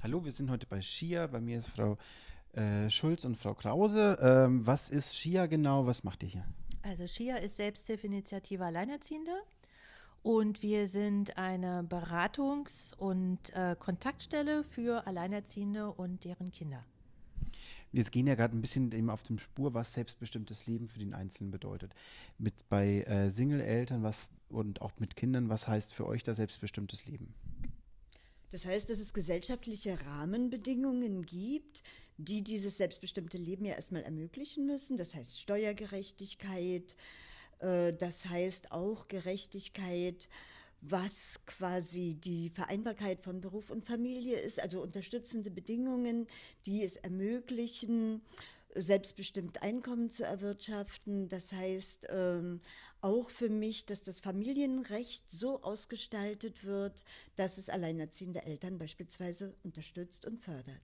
Hallo, wir sind heute bei SCHIA. Bei mir ist Frau äh, Schulz und Frau Krause. Ähm, was ist SCHIA genau? Was macht ihr hier? Also SCHIA ist Selbsthilfeinitiative Alleinerziehende und wir sind eine Beratungs- und äh, Kontaktstelle für Alleinerziehende und deren Kinder. Wir gehen ja gerade ein bisschen eben auf dem Spur, was selbstbestimmtes Leben für den Einzelnen bedeutet. Mit bei äh, Single-Eltern was und auch mit Kindern, was heißt für euch da selbstbestimmtes Leben? Das heißt, dass es gesellschaftliche Rahmenbedingungen gibt, die dieses selbstbestimmte Leben ja erstmal ermöglichen müssen. Das heißt Steuergerechtigkeit, äh, das heißt auch Gerechtigkeit, was quasi die Vereinbarkeit von Beruf und Familie ist, also unterstützende Bedingungen, die es ermöglichen, selbstbestimmt Einkommen zu erwirtschaften. Das heißt ähm, auch für mich, dass das Familienrecht so ausgestaltet wird, dass es alleinerziehende Eltern beispielsweise unterstützt und fördert.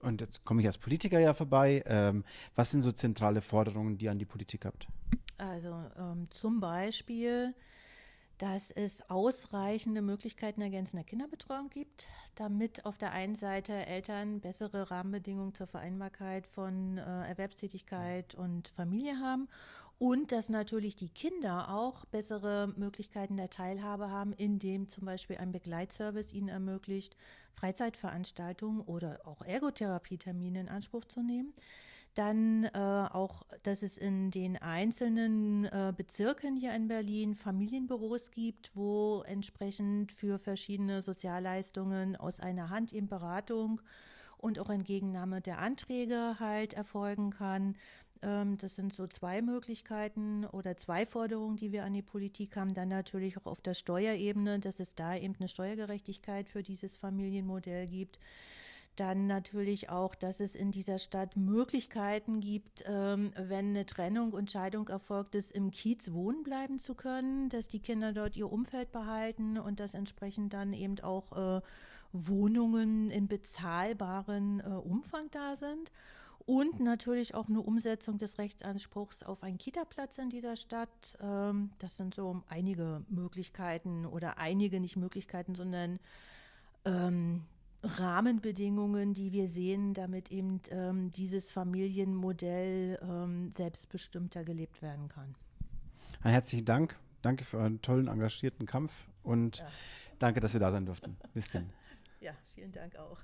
Und jetzt komme ich als Politiker ja vorbei. Ähm, was sind so zentrale Forderungen, die ihr an die Politik habt? Also ähm, zum Beispiel dass es ausreichende Möglichkeiten ergänzender Kinderbetreuung gibt, damit auf der einen Seite Eltern bessere Rahmenbedingungen zur Vereinbarkeit von äh, Erwerbstätigkeit und Familie haben und dass natürlich die Kinder auch bessere Möglichkeiten der Teilhabe haben, indem zum Beispiel ein Begleitservice ihnen ermöglicht, Freizeitveranstaltungen oder auch Ergotherapietermine in Anspruch zu nehmen. Dann äh, auch, dass es in den einzelnen äh, Bezirken hier in Berlin Familienbüros gibt, wo entsprechend für verschiedene Sozialleistungen aus einer Hand in Beratung und auch Entgegennahme der Anträge halt erfolgen kann. Ähm, das sind so zwei Möglichkeiten oder zwei Forderungen, die wir an die Politik haben. Dann natürlich auch auf der Steuerebene, dass es da eben eine Steuergerechtigkeit für dieses Familienmodell gibt. Dann natürlich auch, dass es in dieser Stadt Möglichkeiten gibt, ähm, wenn eine Trennung und Scheidung erfolgt ist, im Kiez wohnen bleiben zu können, dass die Kinder dort ihr Umfeld behalten und dass entsprechend dann eben auch äh, Wohnungen in bezahlbaren äh, Umfang da sind. Und natürlich auch eine Umsetzung des Rechtsanspruchs auf einen Kita-Platz in dieser Stadt. Ähm, das sind so einige Möglichkeiten oder einige nicht Möglichkeiten, sondern ähm, Rahmenbedingungen, die wir sehen, damit eben ähm, dieses Familienmodell ähm, selbstbestimmter gelebt werden kann. Herzlichen Dank. Danke für euren tollen, engagierten Kampf und ja. danke, dass wir da sein durften. Bis denn. Ja, vielen Dank auch.